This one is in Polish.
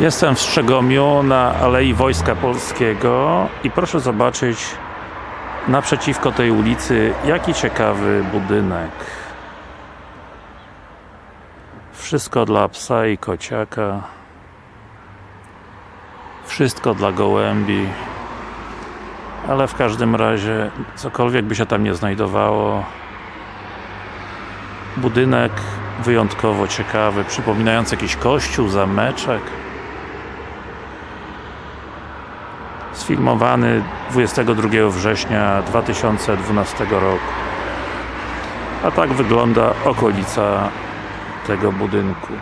Jestem w Strzegomiu na Alei Wojska Polskiego i proszę zobaczyć naprzeciwko tej ulicy jaki ciekawy budynek. Wszystko dla psa i kociaka. Wszystko dla gołębi. Ale w każdym razie cokolwiek by się tam nie znajdowało. Budynek wyjątkowo ciekawy, przypominający jakiś kościół, zameczek sfilmowany 22 września 2012 roku. A tak wygląda okolica tego budynku